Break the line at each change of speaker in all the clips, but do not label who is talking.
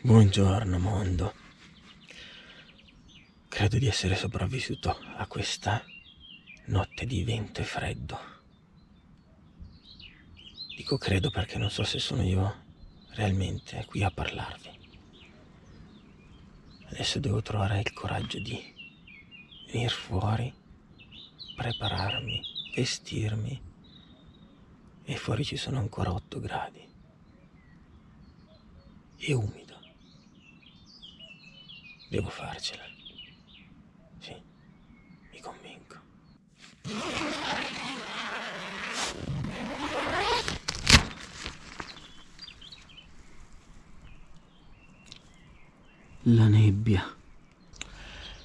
Buongiorno mondo. Credo di essere sopravvissuto a questa notte di vento e freddo. Dico credo perché non so se sono io realmente qui a parlarvi. Adesso devo trovare il coraggio di venire fuori, prepararmi, vestirmi e fuori ci sono ancora 8 gradi e umido. Devo farcela. Sì, mi convinco. La nebbia.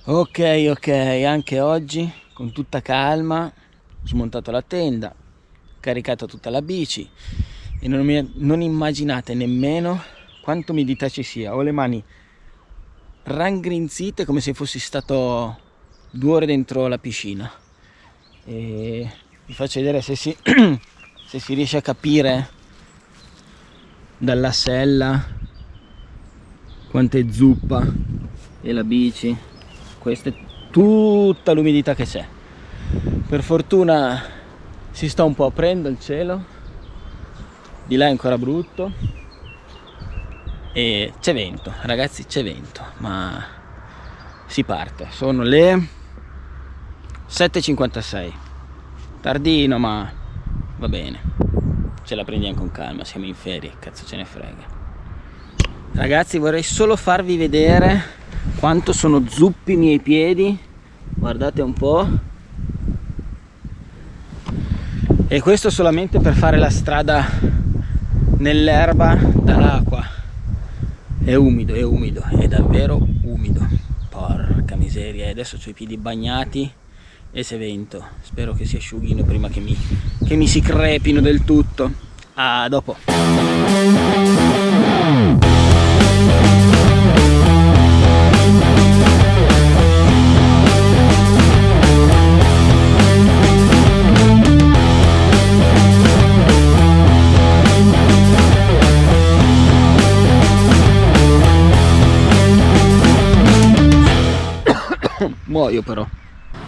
Ok, ok, anche oggi con tutta calma ho smontato la tenda, caricato tutta la bici e non, mi, non immaginate nemmeno quanto umidità ci sia. Ho le mani raggrinzite come se fossi stato due ore dentro la piscina. E vi faccio vedere se si, se si riesce a capire dalla sella quanto è zuppa e la bici. Questa è tutta l'umidità che c'è. Per fortuna si sta un po' aprendo il cielo, di là è ancora brutto, e c'è vento ragazzi c'è vento ma si parte. Sono le 7.56 tardino ma va bene. Ce la prendiamo con calma siamo in ferie cazzo ce ne frega. Ragazzi vorrei solo farvi vedere quanto sono zuppi i miei piedi. Guardate un po' e questo solamente per fare la strada nell'erba dall'acqua è umido è umido è davvero umido. Porca miseria e adesso ho i piedi bagnati e se vento. Spero che si asciughino prima che mi, che mi si crepino del tutto. A dopo muoio però.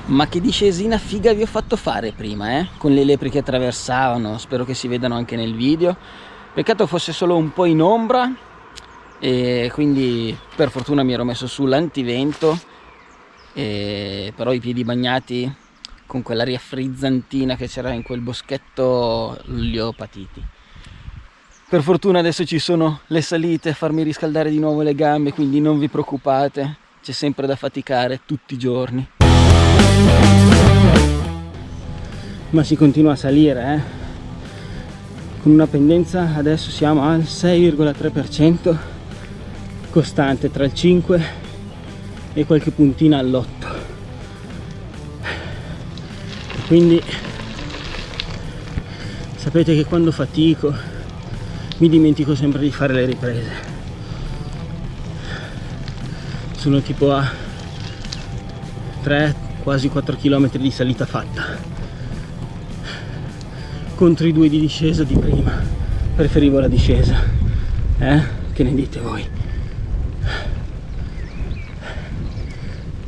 Ma che discesina figa vi ho fatto fare prima eh? con le lepri che attraversavano spero che si vedano anche nel video. Peccato fosse solo un po' in ombra e quindi per fortuna mi ero messo sull'antivento però i piedi bagnati con quell'aria frizzantina che c'era in quel boschetto li ho patiti. Per fortuna adesso ci sono le salite a farmi riscaldare di nuovo le gambe quindi non vi preoccupate c'è sempre da faticare tutti i giorni. Ma si continua a salire eh? con una pendenza adesso siamo al 6,3% costante tra il 5 e qualche puntina all'8 quindi sapete che quando fatico mi dimentico sempre di fare le riprese sono tipo a 3 quasi 4 km di salita fatta. Contro i due di discesa di prima. Preferivo la discesa. Eh? che ne dite voi?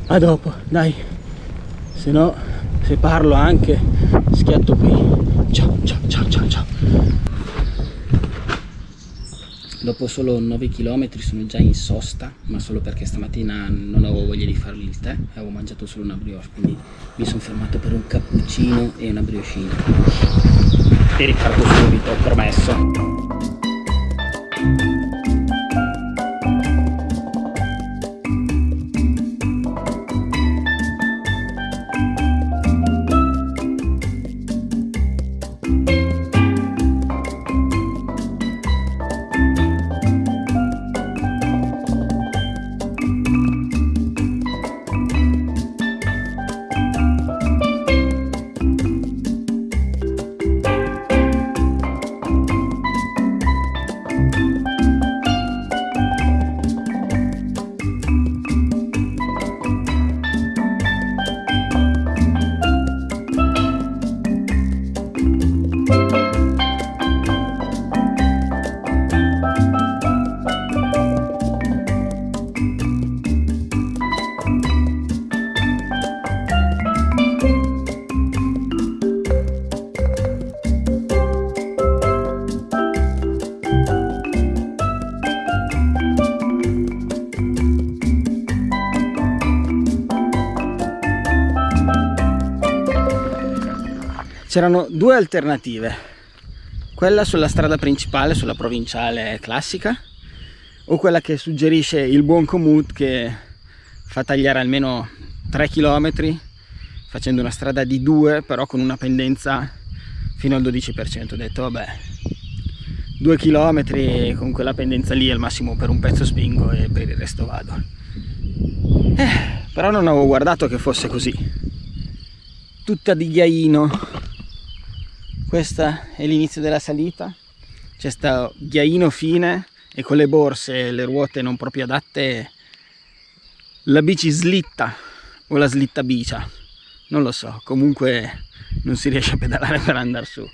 A dopo dai. Se no se parlo anche schiatto qui. Ciao ciao ciao ciao ciao dopo solo 9 km sono già in sosta ma solo perché stamattina non avevo voglia di farmi il tè avevo mangiato solo una brioche quindi mi sono fermato per un cappuccino e una brioscina. E riparto subito ho promesso c'erano due alternative. Quella sulla strada principale sulla provinciale classica o quella che suggerisce il buon Comut che fa tagliare almeno 3 km facendo una strada di 2 però con una pendenza fino al 12% ho detto vabbè 2 km con quella pendenza lì al massimo per un pezzo spingo e per il resto vado. Eh, però non avevo guardato che fosse così. Tutta di ghiaino questo è l'inizio della salita. C'è sta ghiaino fine e con le borse e le ruote non proprio adatte la bici slitta o la slitta bicia. Non lo so comunque non si riesce a pedalare per andare su.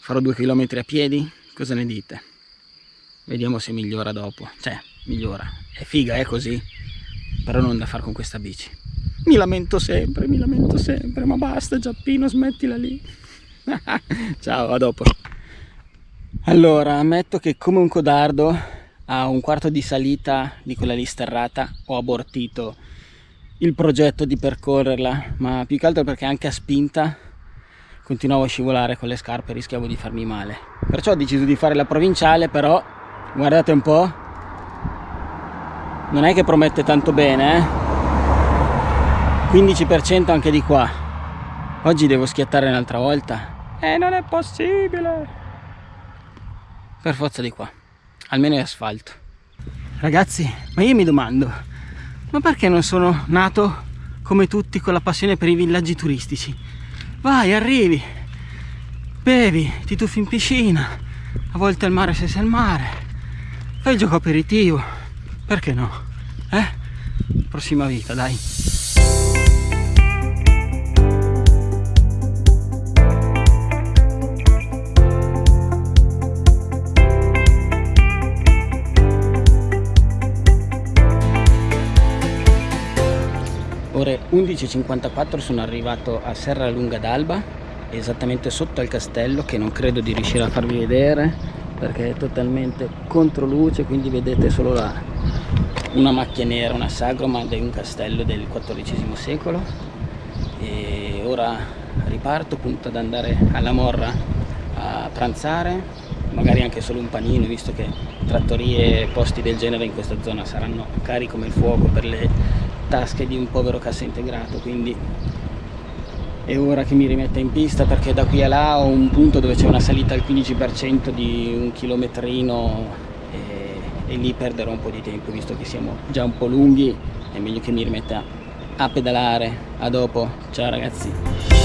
Farò due chilometri a piedi cosa ne dite? Vediamo se migliora dopo. Cioè migliora. È figa è così però non da fare con questa bici. Mi lamento sempre mi lamento sempre ma basta Giappino smettila lì ciao a dopo allora, ammetto che come un codardo a un quarto di salita di quella lì sterrata ho abortito il progetto di percorrerla, ma più che altro perché anche a spinta continuavo a scivolare con le scarpe rischiavo di farmi male. Perciò ho deciso di fare la provinciale, però guardate un po', non è che promette tanto bene, eh? 15% anche di qua. Oggi devo schiattare un'altra volta. E non è possibile! per forza di qua. Almeno è asfalto. Ragazzi ma io mi domando ma perché non sono nato come tutti con la passione per i villaggi turistici? Vai arrivi. Bevi ti tuffi in piscina. A volte al mare se sei al mare. Fai il gioco aperitivo. Perché no? Eh? Prossima vita dai ore 11.54 sono arrivato a Serra Lunga d'Alba esattamente sotto al castello che non credo di riuscire a farvi vedere perché è totalmente contro luce quindi vedete solo la, una macchia nera, una sagroma di un castello del XIV secolo. E ora riparto punto ad andare alla Morra a pranzare magari anche solo un panino visto che trattorie e posti del genere in questa zona saranno cari come il fuoco per le tasche di un povero cassa integrato quindi è ora che mi rimetta in pista perché da qui a là ho un punto dove c'è una salita al 15% di un chilometrino e, e lì perderò un po' di tempo visto che siamo già un po' lunghi è meglio che mi rimetta a pedalare. A dopo. Ciao ragazzi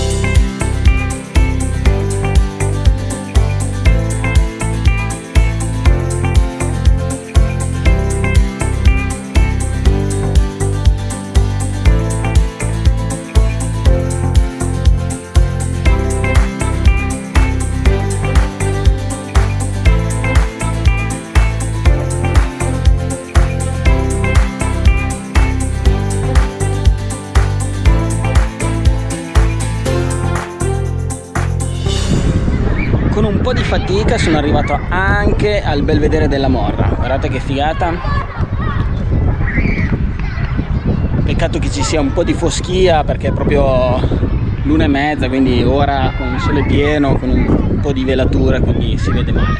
fatica sono arrivato anche al belvedere della Morra. Guardate che figata. Peccato che ci sia un po' di foschia perché è proprio l'una e mezza quindi ora con il sole pieno con un po' di velatura quindi si vede male.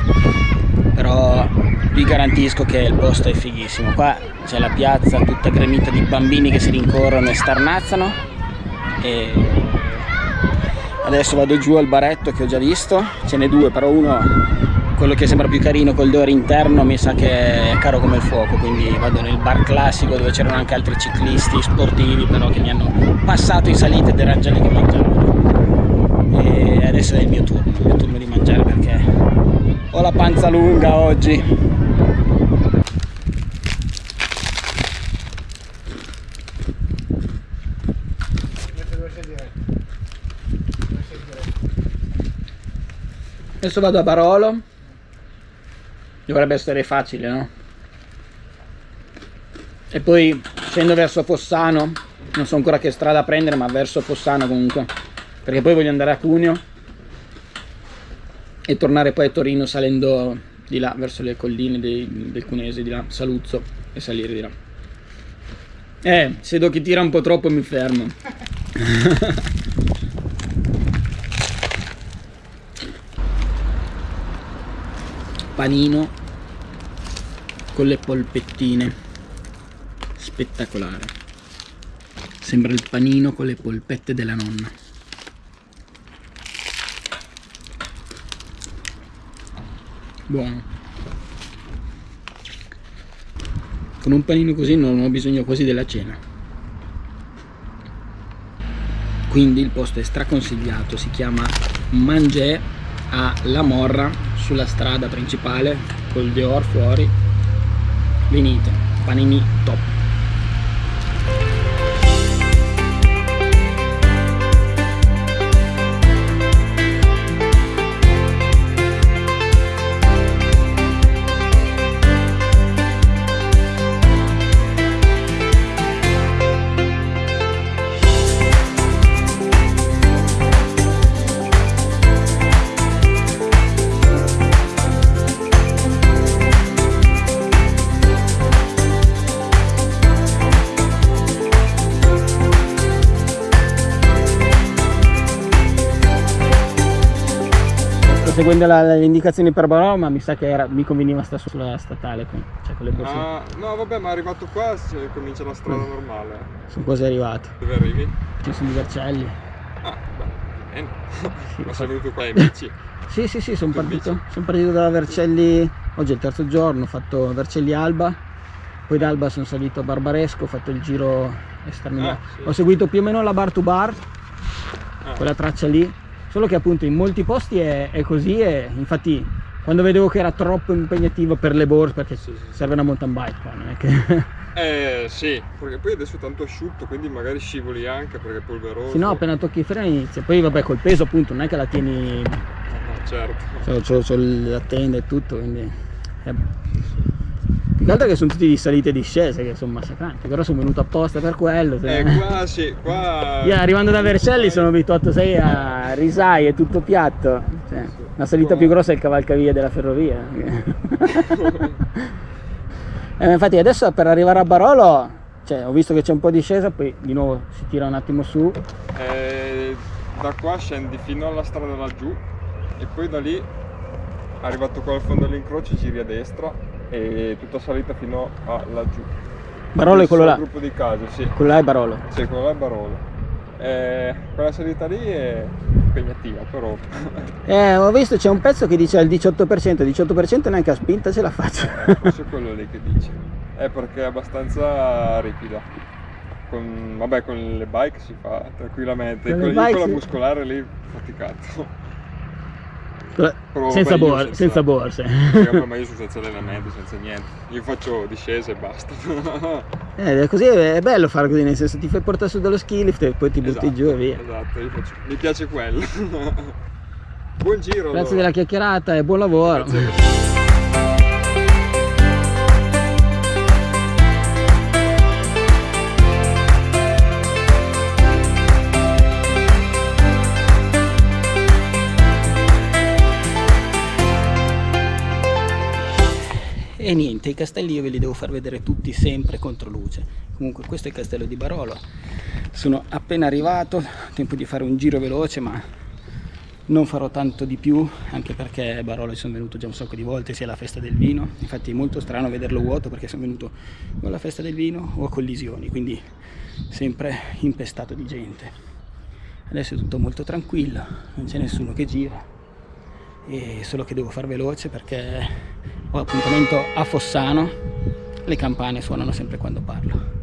Però vi garantisco che il posto è fighissimo. Qua c'è la piazza tutta gremita di bambini che si rincorrono e starnazzano. E adesso vado giù al baretto che ho già visto. Ce n'è due però uno quello che sembra più carino col dore interno mi sa che è caro come il fuoco quindi vado nel bar classico dove c'erano anche altri ciclisti sportivi però che mi hanno passato in salita ed erano già lì che mangiavano e adesso è il mio turno il mio turno di mangiare perché ho la panza lunga oggi adesso vado a Barolo. Dovrebbe essere facile no? e poi scendo verso Fossano. Non so ancora che strada prendere ma verso Fossano comunque. Perché poi voglio andare a Cuneo. E tornare poi a Torino salendo di là verso le colline dei, del Cunese di là, Saluzzo e salire di là. Eh, se do che tira un po' troppo mi fermo panino con le polpettine. Spettacolare. Sembra il panino con le polpette della nonna. Buono. Con un panino così non ho bisogno quasi della cena. Quindi il posto è straconsigliato si chiama Mangè a La Morra sulla strada principale col Dior fuori venite panini top seguendo la, le indicazioni per Barò, ma mi sa che era, mi conveniva stare sulla statale con, cioè con le borse.
Ah, no, vabbè, ma arrivato qua si comincia la strada mm. normale.
Sono quasi arrivato.
Dove arrivi?
Ci sono i Vercelli.
Ah, beh, bene. Sì, ma sei venuto qua in bici?
sì, sì, sì, sono partito, son partito da Vercelli, oggi è il terzo giorno, ho fatto Vercelli Alba, poi da Alba sono salito a Barbaresco, ho fatto il giro esterno. Ah, sì. Ho seguito più o meno la bar to bar, ah. quella traccia lì, solo che appunto in molti posti è, è così e infatti quando vedevo che era troppo impegnativo per le borse perché sì, sì. serve una mountain bike qua non è che
eh sì perché poi adesso è tanto asciutto quindi magari scivoli anche perché è polveroso
sì no appena tocchi i freni inizia poi vabbè col peso appunto non è che la tieni
no, certo
c'ho, la tenda e tutto quindi eh. Più che sono tutti di salite e discese che sono massacranti, però sono venuto apposta per quello.
Eh, qua sì, qua...
Io arrivando da Vercelli sono abituato sei a Risai, è tutto piatto. Cioè, la salita più grossa è il cavalcavia della ferrovia. eh, infatti adesso per arrivare a Barolo, cioè, ho visto che c'è un po' di discesa, poi di nuovo si tira un attimo su.
Eh, da qua scendi fino alla strada laggiù e poi da lì arrivato qua al fondo dell'incrocio giri a destra e tutta salita fino a laggiù.
Barolo è quello là?
gruppo di case, sì.
Quello là è Barolo?
Sì, quello là è Barolo. Eh, quella salita lì è impegnativa però.
eh, ho visto c'è un pezzo che dice al 18%, 18% neanche a spinta ce la faccio.
eh, forse è quello lì che dice. È perché è abbastanza ripida. Con, vabbè con le bike si fa tranquillamente, con, con, con la muscolare lì faticato
senza, bor senza borse.
Sì, ma io senza allenamento, senza niente. Io faccio discese e basta.
eh, così è bello fare così, nel senso ti fai portare su dallo ski lift e poi ti butti
esatto,
giù e via.
Esatto, faccio... mi piace quello. buon giro.
Grazie allora. della chiacchierata e buon lavoro.
Grazie.
E niente i castelli io ve li devo far vedere tutti sempre contro luce. Comunque questo è il castello di Barolo. Sono appena arrivato tempo di fare un giro veloce ma non farò tanto di più anche perché Barolo ci sono venuto già un sacco di volte sia alla festa del vino. Infatti è molto strano vederlo vuoto perché sono venuto o alla festa del vino o a collisioni quindi sempre impestato di gente. Adesso è tutto molto tranquillo non c'è nessuno che gira e solo che devo far veloce perché ho appuntamento a Fossano. Le campane suonano sempre quando parlo.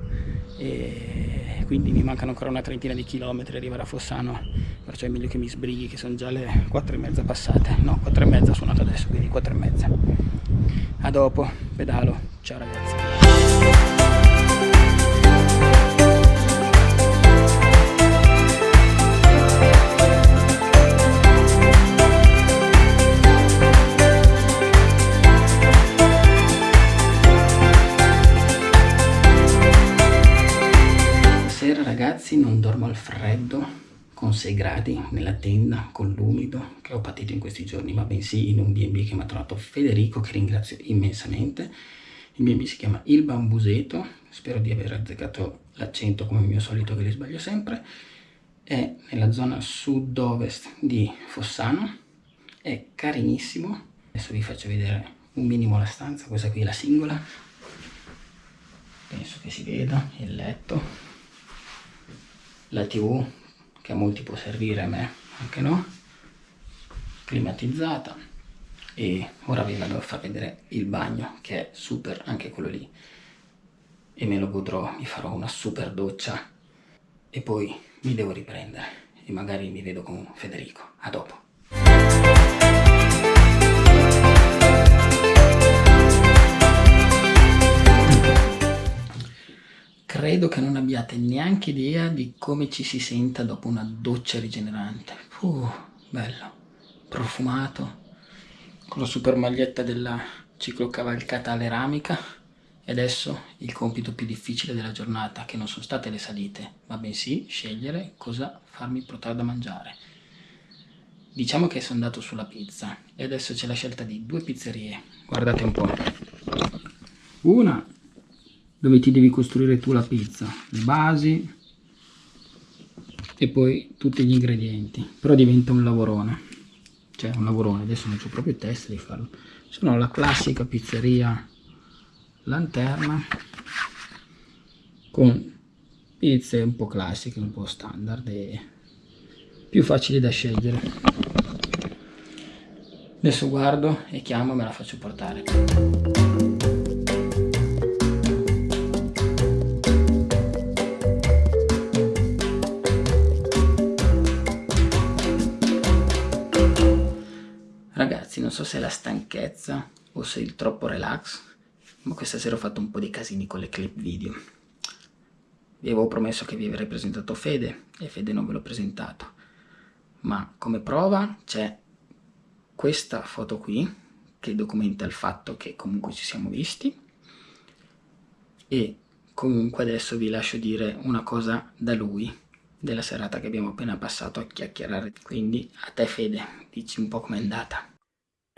E quindi mi mancano ancora una trentina di chilometri arrivare a Fossano perciò è meglio che mi sbrighi che sono già le 4 e mezza passate. No 4 e mezza suonato adesso quindi 4 e mezza. A dopo pedalo. Ciao ragazzi ragazzi non dormo al freddo con 6 gradi nella tenda con l'umido che ho patito in questi giorni ma bensì in un B&B che mi ha trovato Federico che ringrazio immensamente. Il B&B si chiama Il Bambuseto spero di aver azzeccato l'accento come il mio solito che li sbaglio sempre. È nella zona sud-ovest di Fossano è carinissimo. Adesso vi faccio vedere un minimo la stanza, questa qui è la singola, penso che si veda, il letto, la tv che a molti può servire, a me anche no, climatizzata e ora vi vado a far vedere il bagno che è super anche quello lì e me lo godrò, mi farò una super doccia e poi mi devo riprendere e magari mi vedo con Federico. A dopo. Credo che non abbiate neanche idea di come ci si senta dopo una doccia rigenerante. Uh, bello, profumato, con la super maglietta della ciclocavalcata aleramica e adesso il compito più difficile della giornata, che non sono state le salite, ma bensì scegliere cosa farmi portare da mangiare. Diciamo che sono andato sulla pizza e adesso c'è la scelta di due pizzerie. Guardate un po'. Una dove ti devi costruire tu la pizza, le basi e poi tutti gli ingredienti. Però diventa un lavorone. Cioè un lavorone, adesso non ho proprio il test di farlo. Sono la classica pizzeria lanterna con pizze un po' classiche, un po' standard e più facili da scegliere. Adesso guardo e chiamo e me la faccio portare. Non so se è la stanchezza o se è il troppo relax, ma questa sera ho fatto un po' di casini con le clip video. Vi avevo promesso che vi avrei presentato Fede e Fede non ve l'ho presentato. Ma come prova c'è questa foto qui che documenta il fatto che comunque ci siamo visti e comunque adesso vi lascio dire una cosa da lui della serata che abbiamo appena passato a chiacchierare. Quindi a te Fede, dici un po' com'è andata.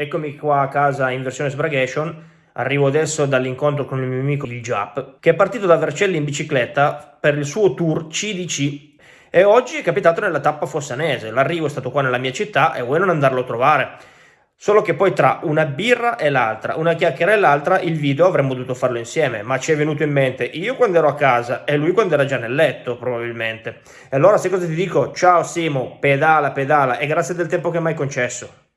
Eccomi qua a casa in versione Sbragation Arrivo adesso dall'incontro con il mio amico il Giap, che è partito da Vercelli in bicicletta per il suo tour CDC e oggi è capitato nella tappa fossanese. L'arrivo è stato qua nella mia città e vuoi non andarlo a trovare. Solo che poi tra una birra e l'altra, una chiacchiera e l'altra, il video avremmo dovuto farlo insieme, ma ci è venuto in mente io quando ero a casa e lui quando era già nel letto, probabilmente. E allora sai cosa ti dico? Ciao Simo, pedala, pedala e grazie del tempo che mi hai concesso.